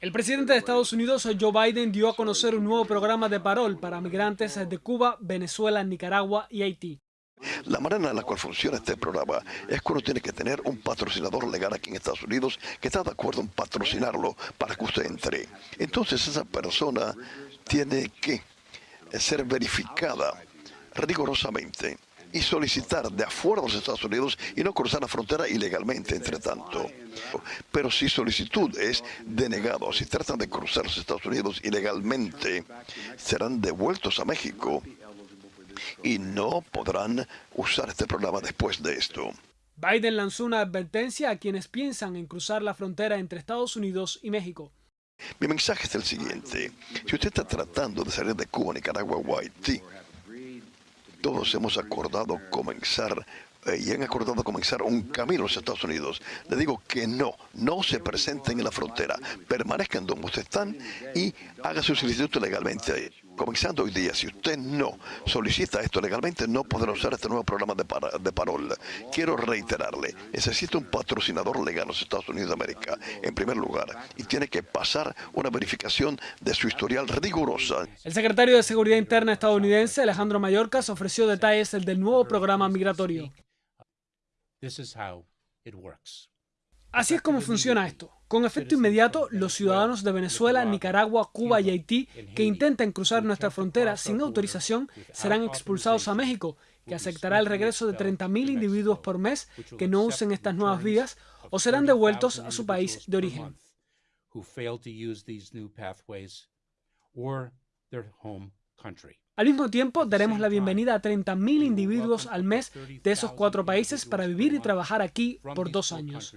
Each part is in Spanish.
El presidente de Estados Unidos, Joe Biden, dio a conocer un nuevo programa de parol para migrantes de Cuba, Venezuela, Nicaragua y Haití. La manera en la cual funciona este programa es que uno tiene que tener un patrocinador legal aquí en Estados Unidos que está de acuerdo en patrocinarlo para que usted entre. Entonces esa persona tiene que ser verificada rigurosamente y solicitar de afuera de los Estados Unidos y no cruzar la frontera ilegalmente, entre tanto. Pero si solicitud es denegado, si tratan de cruzar los Estados Unidos ilegalmente, serán devueltos a México y no podrán usar este programa después de esto. Biden lanzó una advertencia a quienes piensan en cruzar la frontera entre Estados Unidos y México. Mi mensaje es el siguiente. Si usted está tratando de salir de Cuba, Nicaragua o Haití, todos hemos acordado comenzar eh, y han acordado comenzar un camino a los Estados Unidos. Le digo que no, no se presenten en la frontera, permanezcan donde ustedes están y haga su solicitud legalmente. Comenzando hoy día, si usted no solicita esto legalmente, no podrá usar este nuevo programa de, de parol. Quiero reiterarle, necesita un patrocinador legal en los Estados Unidos de América, en primer lugar, y tiene que pasar una verificación de su historial rigurosa. El secretario de Seguridad Interna estadounidense, Alejandro Mayorkas, ofreció detalles del nuevo programa migratorio. Así es como funciona esto. Con efecto inmediato, los ciudadanos de Venezuela, Nicaragua, Cuba y Haití que intenten cruzar nuestra frontera sin autorización serán expulsados a México, que aceptará el regreso de 30.000 individuos por mes que no usen estas nuevas vías o serán devueltos a su país de origen. Al mismo tiempo, daremos la bienvenida a 30.000 individuos al mes de esos cuatro países para vivir y trabajar aquí por dos años.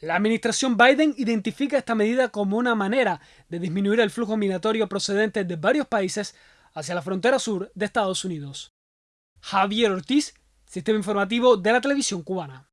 La administración Biden identifica esta medida como una manera de disminuir el flujo migratorio procedente de varios países hacia la frontera sur de Estados Unidos. Javier Ortiz, Sistema Informativo de la Televisión Cubana.